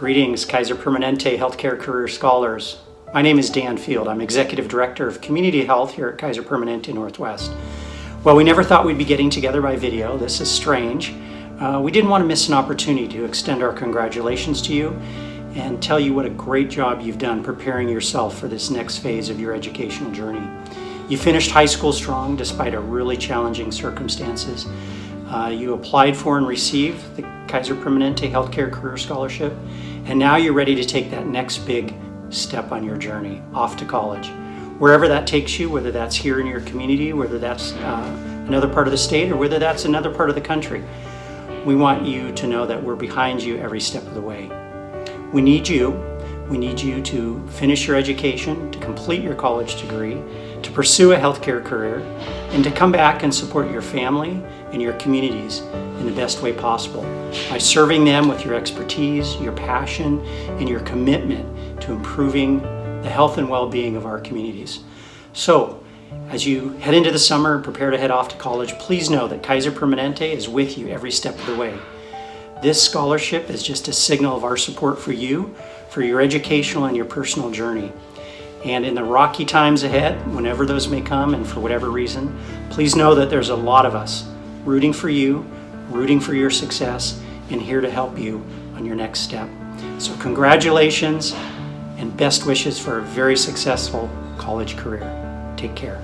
Greetings, Kaiser Permanente Healthcare Career Scholars. My name is Dan Field. I'm Executive Director of Community Health here at Kaiser Permanente Northwest. Well, we never thought we'd be getting together by video. This is strange. Uh, we didn't want to miss an opportunity to extend our congratulations to you and tell you what a great job you've done preparing yourself for this next phase of your educational journey. You finished high school strong despite a really challenging circumstances. Uh, you applied for and received the Kaiser Permanente Healthcare Career Scholarship, and now you're ready to take that next big step on your journey off to college. Wherever that takes you, whether that's here in your community, whether that's uh, another part of the state, or whether that's another part of the country, we want you to know that we're behind you every step of the way. We need you. We need you to finish your education, to complete your college degree, to pursue a healthcare career, and to come back and support your family and your communities in the best way possible by serving them with your expertise, your passion, and your commitment to improving the health and well-being of our communities. So, as you head into the summer and prepare to head off to college, please know that Kaiser Permanente is with you every step of the way. This scholarship is just a signal of our support for you, for your educational and your personal journey. And in the rocky times ahead, whenever those may come and for whatever reason, please know that there's a lot of us rooting for you, rooting for your success, and here to help you on your next step. So congratulations and best wishes for a very successful college career. Take care.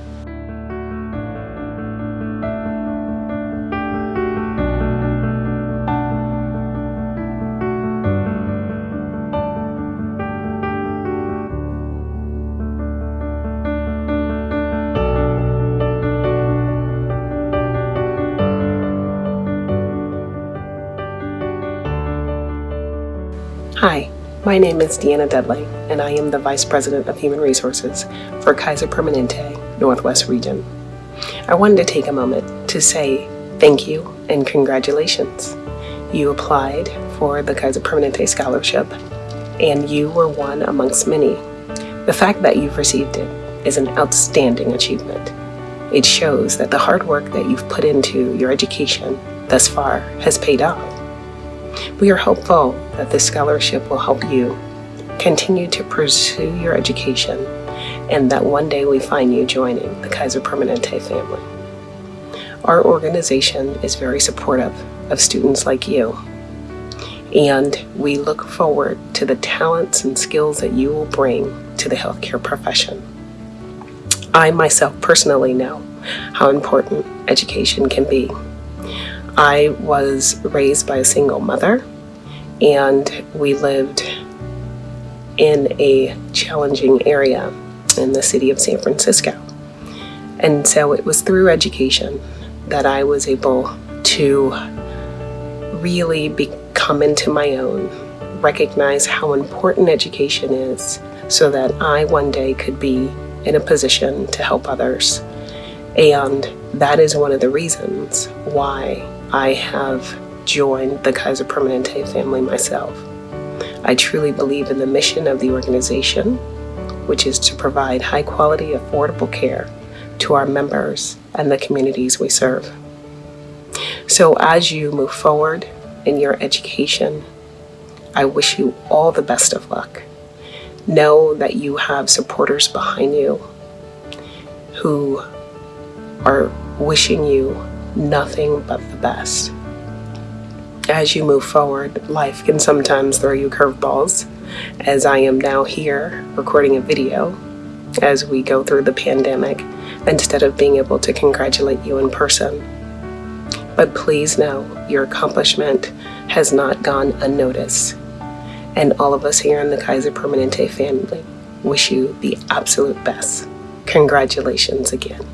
Hi, my name is Deanna Dudley, and I am the Vice President of Human Resources for Kaiser Permanente Northwest Region. I wanted to take a moment to say thank you and congratulations. You applied for the Kaiser Permanente Scholarship, and you were one amongst many. The fact that you've received it is an outstanding achievement. It shows that the hard work that you've put into your education thus far has paid off. We are hopeful that this scholarship will help you continue to pursue your education and that one day we find you joining the Kaiser Permanente family. Our organization is very supportive of students like you and we look forward to the talents and skills that you will bring to the healthcare profession. I myself personally know how important education can be I was raised by a single mother and we lived in a challenging area in the city of San Francisco. And so it was through education that I was able to really become into my own, recognize how important education is so that I one day could be in a position to help others. And that is one of the reasons why I have joined the Kaiser Permanente family myself. I truly believe in the mission of the organization, which is to provide high quality, affordable care to our members and the communities we serve. So as you move forward in your education, I wish you all the best of luck. Know that you have supporters behind you who are wishing you nothing but the best. As you move forward, life can sometimes throw you curveballs, as I am now here recording a video as we go through the pandemic instead of being able to congratulate you in person. But please know your accomplishment has not gone unnoticed. And all of us here in the Kaiser Permanente family wish you the absolute best. Congratulations again.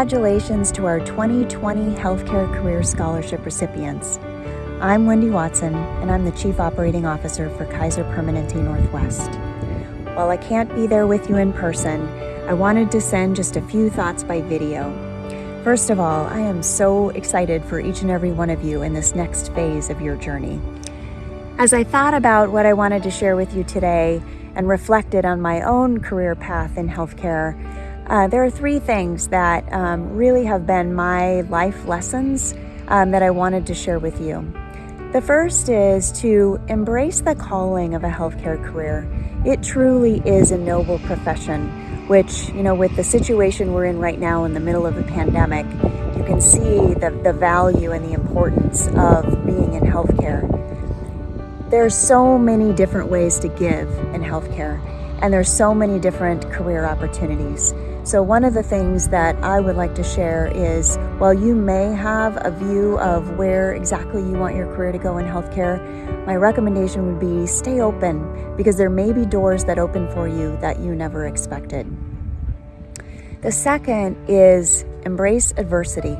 Congratulations to our 2020 Healthcare Career Scholarship recipients. I'm Wendy Watson, and I'm the Chief Operating Officer for Kaiser Permanente Northwest. While I can't be there with you in person, I wanted to send just a few thoughts by video. First of all, I am so excited for each and every one of you in this next phase of your journey. As I thought about what I wanted to share with you today and reflected on my own career path in healthcare, uh, there are three things that um, really have been my life lessons um, that I wanted to share with you. The first is to embrace the calling of a healthcare career. It truly is a noble profession, which, you know, with the situation we're in right now in the middle of a pandemic, you can see the, the value and the importance of being in healthcare. There's so many different ways to give in healthcare, and there's so many different career opportunities. So, one of the things that I would like to share is while you may have a view of where exactly you want your career to go in healthcare, my recommendation would be stay open because there may be doors that open for you that you never expected. The second is embrace adversity.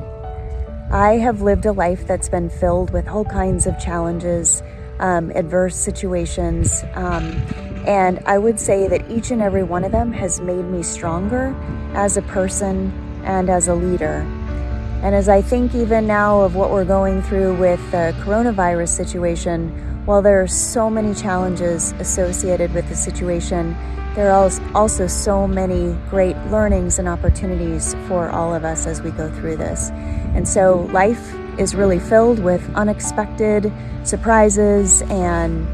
I have lived a life that's been filled with all kinds of challenges, um, adverse situations. Um, and I would say that each and every one of them has made me stronger as a person and as a leader. And as I think even now of what we're going through with the coronavirus situation, while there are so many challenges associated with the situation, there are also so many great learnings and opportunities for all of us as we go through this. And so life is really filled with unexpected surprises and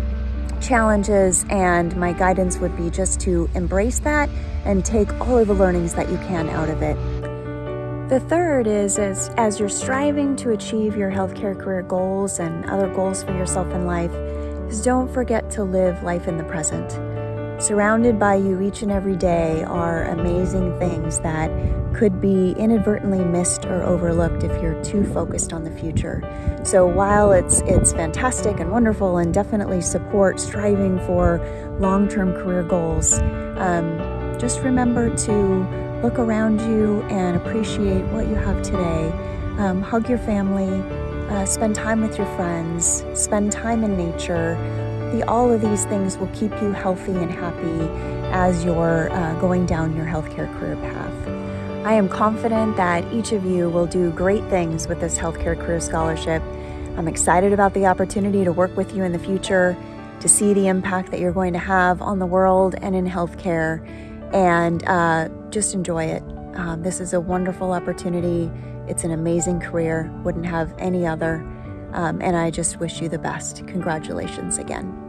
challenges, and my guidance would be just to embrace that and take all of the learnings that you can out of it. The third is, is as you're striving to achieve your healthcare career goals and other goals for yourself in life, is don't forget to live life in the present. Surrounded by you each and every day are amazing things that could be inadvertently missed or overlooked if you're too focused on the future. So while it's it's fantastic and wonderful and definitely support striving for long-term career goals, um, just remember to look around you and appreciate what you have today. Um, hug your family, uh, spend time with your friends, spend time in nature. The, all of these things will keep you healthy and happy as you're uh, going down your healthcare career path. I am confident that each of you will do great things with this Healthcare Career Scholarship. I'm excited about the opportunity to work with you in the future, to see the impact that you're going to have on the world and in healthcare, and uh, just enjoy it. Um, this is a wonderful opportunity. It's an amazing career, wouldn't have any other. Um, and I just wish you the best. Congratulations again.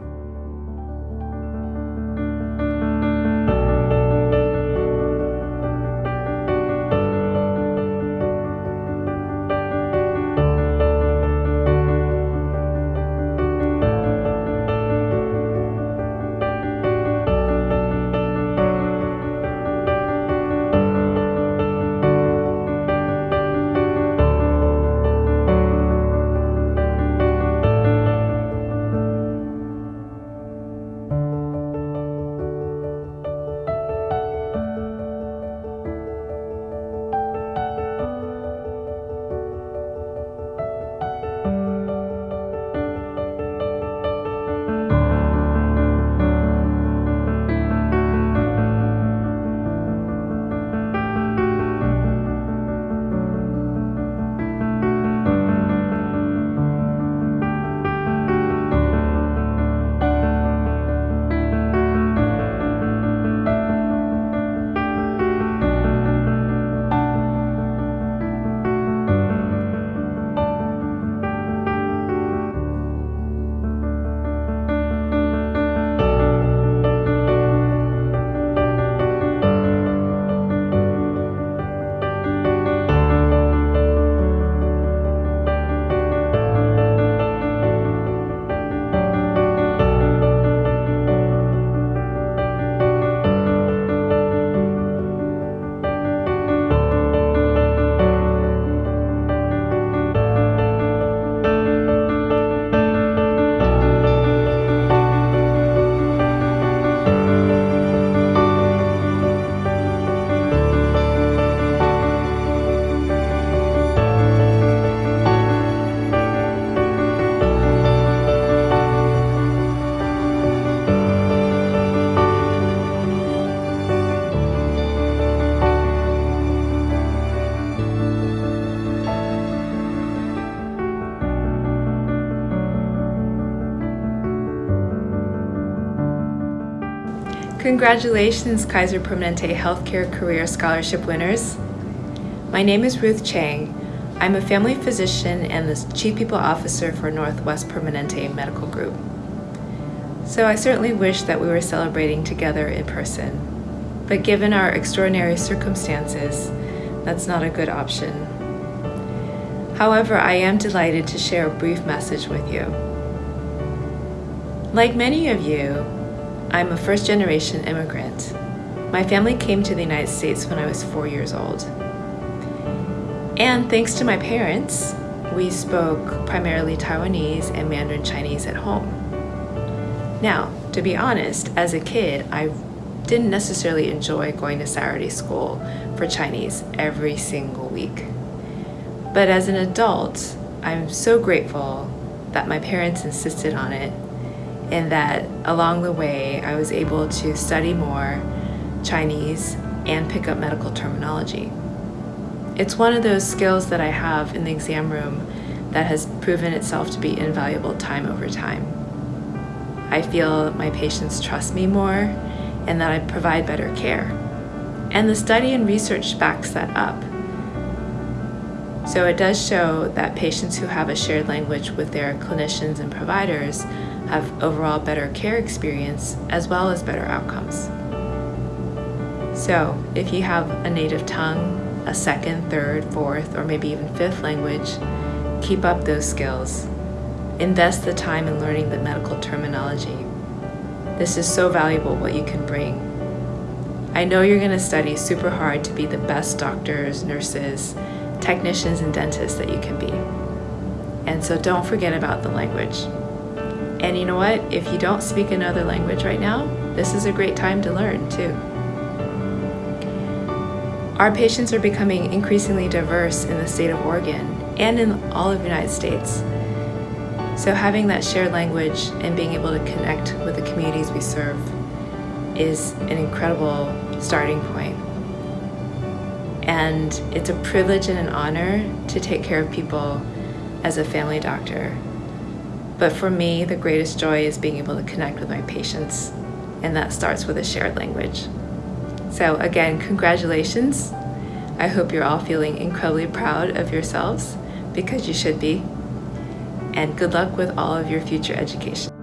Congratulations, Kaiser Permanente Healthcare Career Scholarship winners. My name is Ruth Chang. I'm a family physician and the Chief People Officer for Northwest Permanente Medical Group. So I certainly wish that we were celebrating together in person. But given our extraordinary circumstances, that's not a good option. However, I am delighted to share a brief message with you. Like many of you, I'm a first generation immigrant. My family came to the United States when I was four years old. And thanks to my parents, we spoke primarily Taiwanese and Mandarin Chinese at home. Now, to be honest, as a kid, I didn't necessarily enjoy going to Saturday school for Chinese every single week. But as an adult, I'm so grateful that my parents insisted on it and that along the way I was able to study more Chinese and pick up medical terminology. It's one of those skills that I have in the exam room that has proven itself to be invaluable time over time. I feel my patients trust me more and that I provide better care. And the study and research backs that up. So it does show that patients who have a shared language with their clinicians and providers have overall better care experience as well as better outcomes. So if you have a native tongue, a second, third, fourth, or maybe even fifth language, keep up those skills. Invest the time in learning the medical terminology. This is so valuable what you can bring. I know you're going to study super hard to be the best doctors, nurses, technicians, and dentists that you can be. And so don't forget about the language. And you know what? If you don't speak another language right now, this is a great time to learn too. Our patients are becoming increasingly diverse in the state of Oregon and in all of the United States. So having that shared language and being able to connect with the communities we serve is an incredible starting point. And it's a privilege and an honor to take care of people as a family doctor. But for me, the greatest joy is being able to connect with my patients, and that starts with a shared language. So again, congratulations. I hope you're all feeling incredibly proud of yourselves because you should be. And good luck with all of your future education.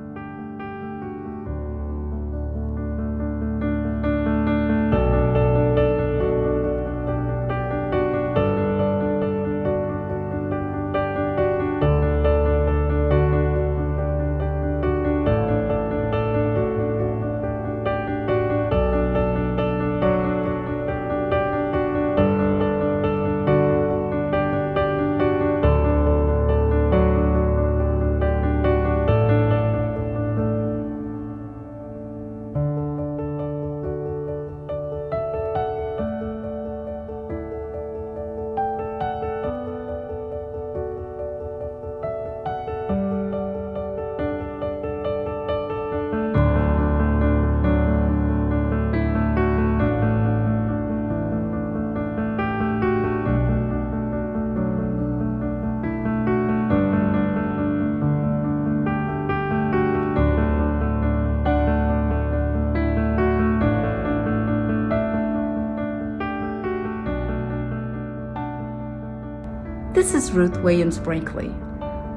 Ruth Williams Brinkley.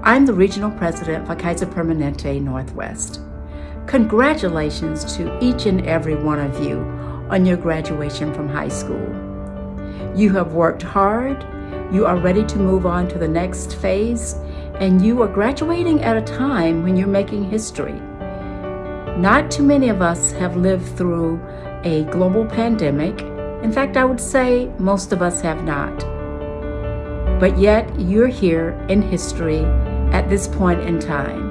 I'm the Regional President for Kaiser Permanente Northwest. Congratulations to each and every one of you on your graduation from high school. You have worked hard, you are ready to move on to the next phase, and you are graduating at a time when you're making history. Not too many of us have lived through a global pandemic. In fact, I would say most of us have not but yet you're here in history at this point in time.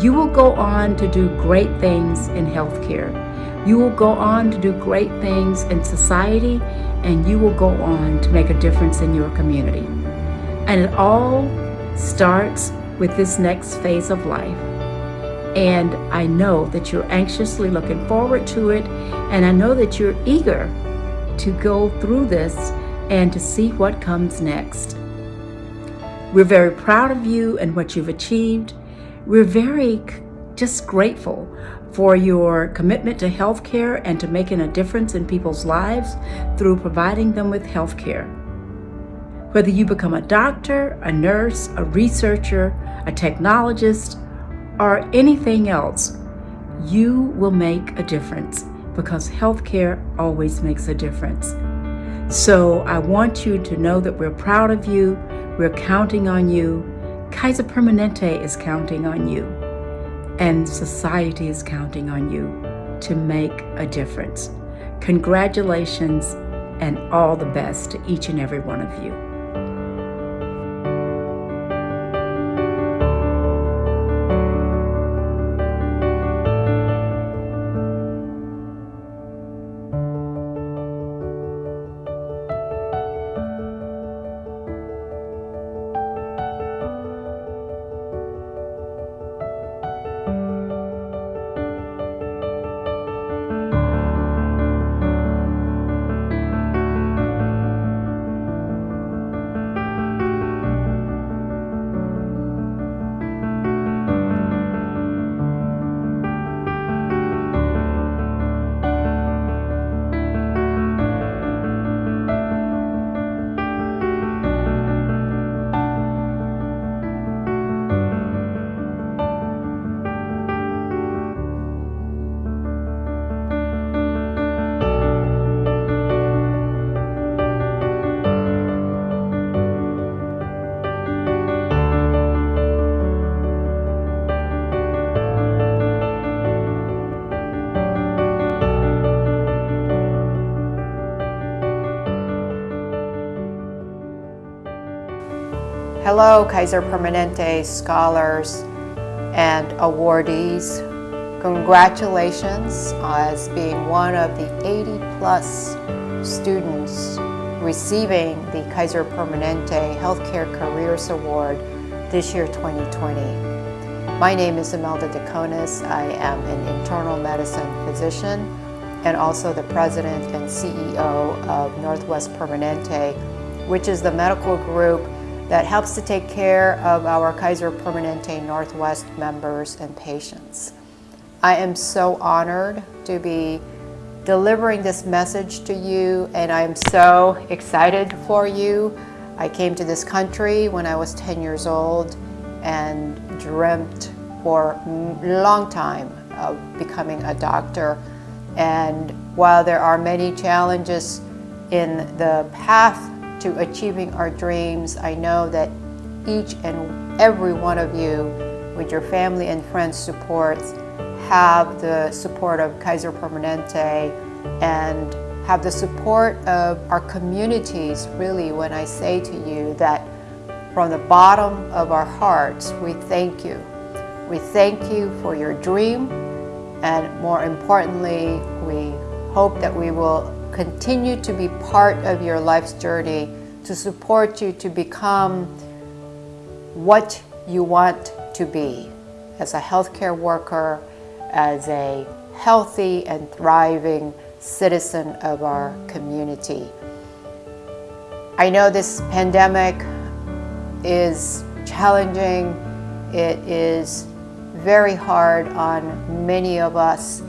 You will go on to do great things in healthcare. You will go on to do great things in society, and you will go on to make a difference in your community. And it all starts with this next phase of life. And I know that you're anxiously looking forward to it, and I know that you're eager to go through this and to see what comes next. We're very proud of you and what you've achieved. We're very just grateful for your commitment to healthcare and to making a difference in people's lives through providing them with healthcare. Whether you become a doctor, a nurse, a researcher, a technologist, or anything else, you will make a difference because healthcare always makes a difference. So I want you to know that we're proud of you, we're counting on you. Kaiser Permanente is counting on you, and society is counting on you to make a difference. Congratulations and all the best to each and every one of you. Hello, Kaiser Permanente scholars and awardees. Congratulations as being one of the 80 plus students receiving the Kaiser Permanente Healthcare Careers Award this year 2020. My name is Imelda Dacones. I am an internal medicine physician and also the president and CEO of Northwest Permanente, which is the medical group that helps to take care of our Kaiser Permanente Northwest members and patients. I am so honored to be delivering this message to you and I'm so excited for you. I came to this country when I was 10 years old and dreamt for a long time of becoming a doctor. And while there are many challenges in the path to achieving our dreams. I know that each and every one of you, with your family and friends support, have the support of Kaiser Permanente and have the support of our communities, really, when I say to you that from the bottom of our hearts, we thank you. We thank you for your dream, and more importantly, we hope that we will continue to be part of your life's journey to support you to become what you want to be as a healthcare worker, as a healthy and thriving citizen of our community. I know this pandemic is challenging. It is very hard on many of us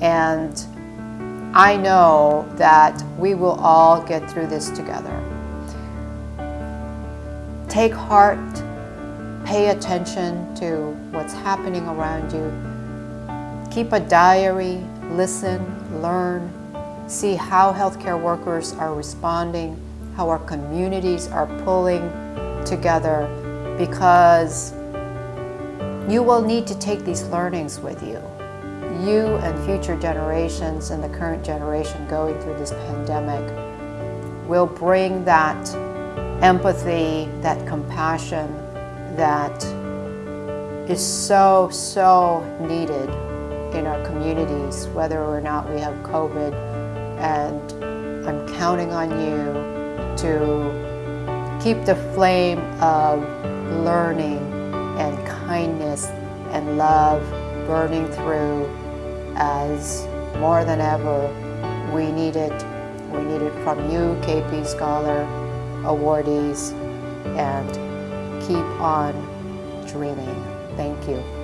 and I know that we will all get through this together. Take heart, pay attention to what's happening around you. Keep a diary, listen, learn, see how healthcare workers are responding, how our communities are pulling together because you will need to take these learnings with you. You and future generations and the current generation going through this pandemic will bring that empathy, that compassion that is so, so needed in our communities, whether or not we have COVID. And I'm counting on you to keep the flame of learning and kindness and love burning through as more than ever we need it. We need it from you, KP Scholar, awardees, and keep on dreaming. Thank you.